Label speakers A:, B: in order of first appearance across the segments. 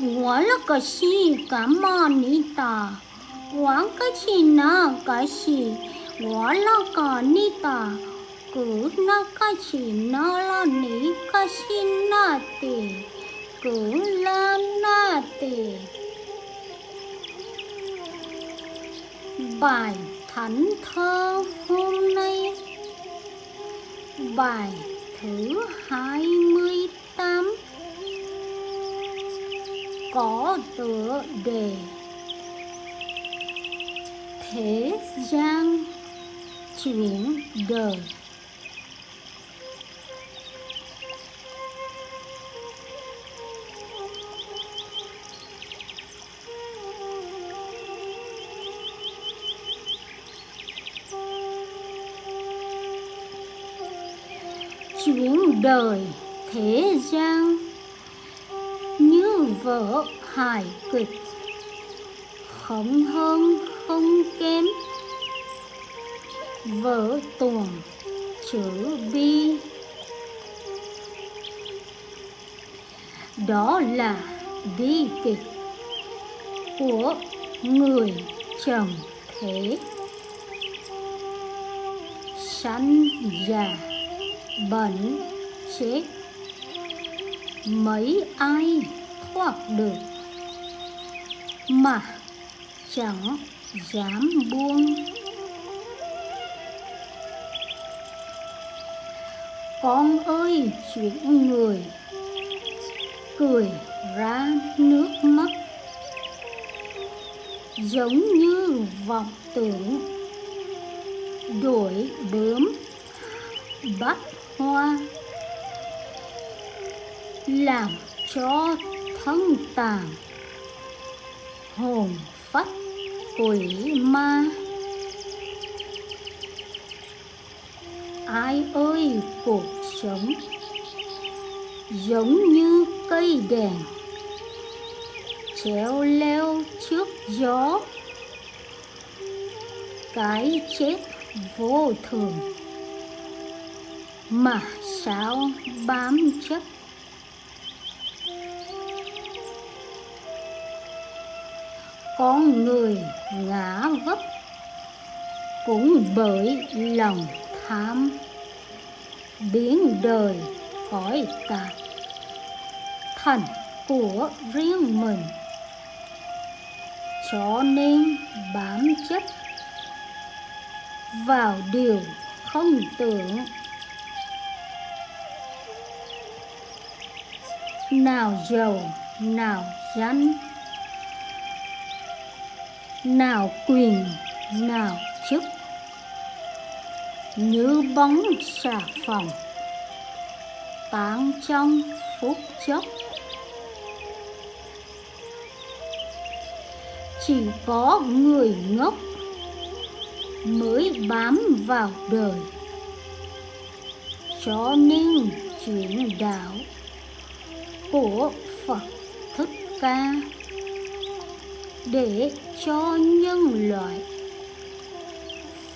A: 我了个西干嘛你打？我个西那个西，我了个你打。cứ na ka chỉ na la ni ka xin na tề cứ la na tề bài thánh thơ hôm nay bài thứ hai mươi tám Có tựa đề. Thế gian chuyện đời. Chuyển đời thế gian vỡ vở hài kịch. Không hơn, không kém. Vở tuồng chữ bi. Đó là bi kịch của người chồng thế. Sanh già, bệnh chết. Mấy ai thoát được. Mà chẳng dám buông. Con ơi, chuyện người cười ra nước mắt. Giống như vọng tưởng đuổi bướm bắt hoa, làm cho thân tàn. Hồn phách quỷ ma. Ai ơi, cuộc sống giống như cây đèn treo leo trước gió. Cái chết vô thường mà sao bám chấp con người ngã vấp cũng bởi lòng tham. Biến đời khỏi cả thành của riêng mình, cho nên bám chấp vào điều không tưởng. Nào giàu, nào danh nào quyền, nào chức. Như bóng xà phòng, tán trong phút chốc. Chỉ có người ngốc mới bám vào đời. Cho nên chuyển đạo của Phật Thích Ca để cho nhân loại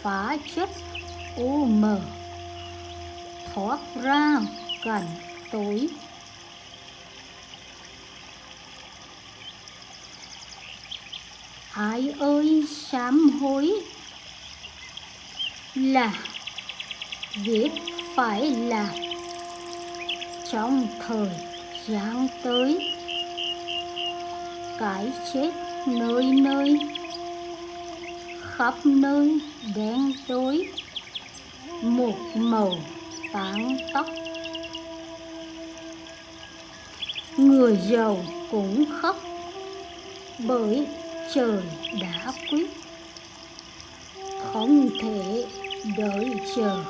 A: phá chất u mờ, thoát ra cảnh tối. Ai ơi, sám hối là việc phải làm trong thời gian tới. Cái chết nơi nơi, khắp nơi đen tối, một màu tán tóc. Người giàu cũng khóc, bởi trời đã quyết. Không thể đợi chờ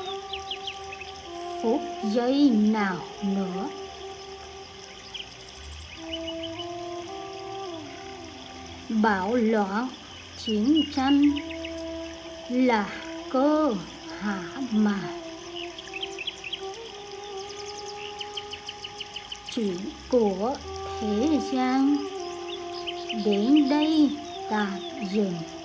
A: phút giây nào nữa. Bạo loạn chiến tranh là cơ hạ mà. Chuyện của thế gian đến đây tạm dừng.